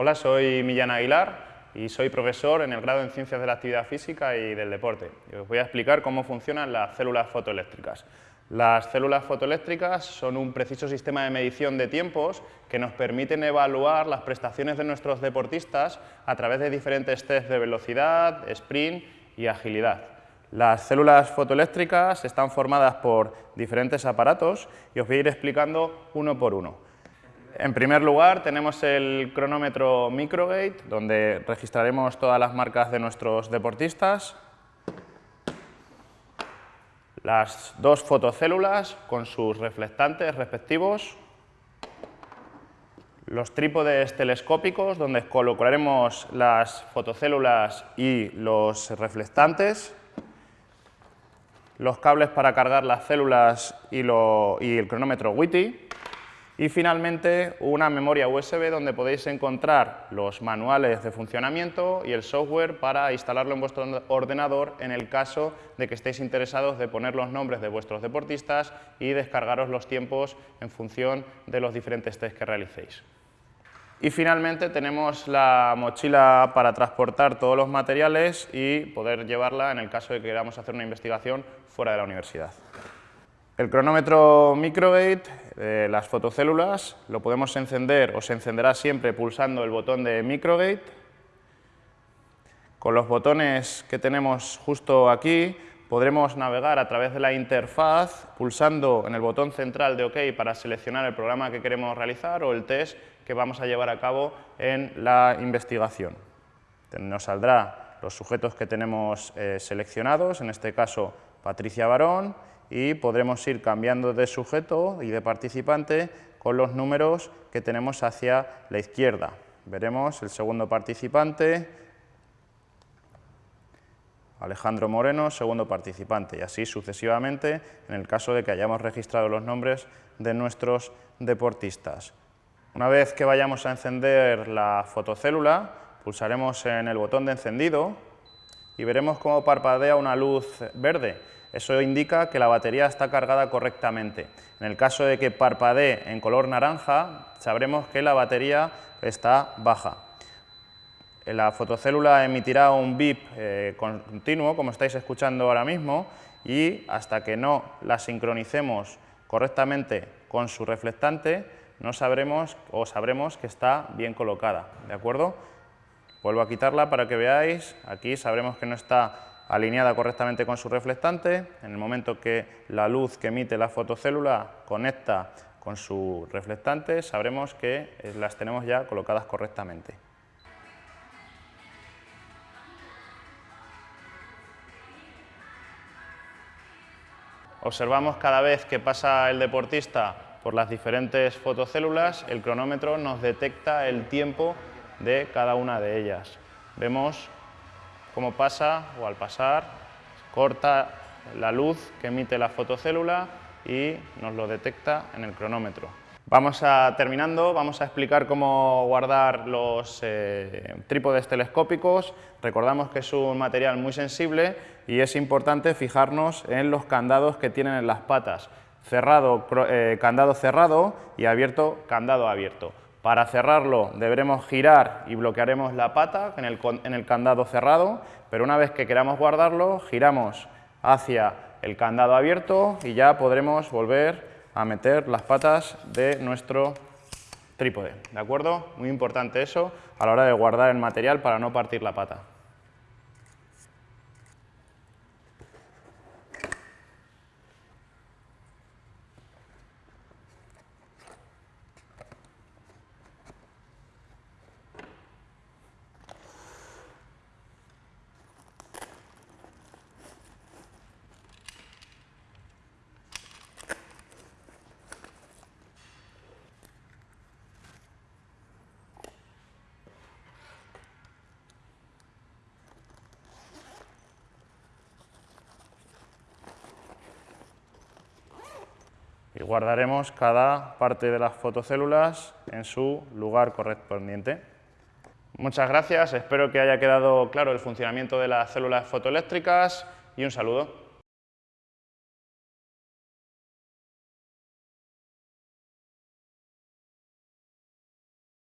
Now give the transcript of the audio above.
Hola, soy Millán Aguilar y soy profesor en el grado en Ciencias de la Actividad Física y del Deporte. Os voy a explicar cómo funcionan las células fotoeléctricas. Las células fotoeléctricas son un preciso sistema de medición de tiempos que nos permiten evaluar las prestaciones de nuestros deportistas a través de diferentes tests de velocidad, sprint y agilidad. Las células fotoeléctricas están formadas por diferentes aparatos y os voy a ir explicando uno por uno. En primer lugar tenemos el cronómetro Microgate, donde registraremos todas las marcas de nuestros deportistas. Las dos fotocélulas con sus reflectantes respectivos. Los trípodes telescópicos, donde colocaremos las fotocélulas y los reflectantes. Los cables para cargar las células y, el cronómetro WITI y finalmente una memoria USB donde podéis encontrar los manuales de funcionamiento y el software para instalarlo en vuestro ordenador en el caso de que estéis interesados de poner los nombres de vuestros deportistas y descargaros los tiempos en función de los diferentes test que realicéis. Y finalmente tenemos la mochila para transportar todos los materiales y poder llevarla en el caso de que queramos hacer una investigación fuera de la universidad. El cronómetro Microgate, las fotocélulas, lo podemos encender o se encenderá siempre pulsando el botón de Microgate. Con los botones que tenemos justo aquí podremos navegar a través de la interfaz pulsando en el botón central de OK para seleccionar el programa que queremos realizar o el test que vamos a llevar a cabo en la investigación. Nos saldrá los sujetos que tenemos eh, seleccionados, en este caso Patricia Barón, y podremos ir cambiando de sujeto y de participante con los números que tenemos hacia la izquierda. Veremos el segundo participante, Alejandro Moreno, segundo participante, y así sucesivamente en el caso de que hayamos registrado los nombres de nuestros deportistas. Una vez que vayamos a encender la fotocélula, pulsaremos en el botón de encendido y veremos cómo parpadea una luz verde eso indica que la batería está cargada correctamente. En el caso de que parpadee en color naranja, sabremos que la batería está baja. La fotocélula emitirá un bip eh, continuo, como estáis escuchando ahora mismo, y hasta que no la sincronicemos correctamente con su reflectante, no sabremos o sabremos que está bien colocada. ¿De acuerdo? Vuelvo a quitarla para que veáis. Aquí sabremos que no está alineada correctamente con su reflectante. En el momento que la luz que emite la fotocélula conecta con su reflectante, sabremos que eh, las tenemos ya colocadas correctamente. Observamos cada vez que pasa el deportista por las diferentes fotocélulas, el cronómetro nos detecta el tiempo de cada una de ellas. Vemos cómo pasa o al pasar corta la luz que emite la fotocélula y nos lo detecta en el cronómetro. Vamos a, terminando, vamos a explicar cómo guardar los eh, trípodes telescópicos. Recordamos que es un material muy sensible y es importante fijarnos en los candados que tienen en las patas. Cerrado, eh, candado cerrado y abierto, candado abierto. Para cerrarlo deberemos girar y bloquearemos la pata en el, candado cerrado, pero una vez que queramos guardarlo, giramos hacia el candado abierto y ya podremos volver a meter las patas de nuestro trípode. ¿De acuerdo? Muy importante eso a la hora de guardar el material para no partir la pata. Y guardaremos cada parte de las fotocélulas en su lugar correspondiente. Muchas gracias, espero que haya quedado claro el funcionamiento de las células fotoeléctricas y un saludo.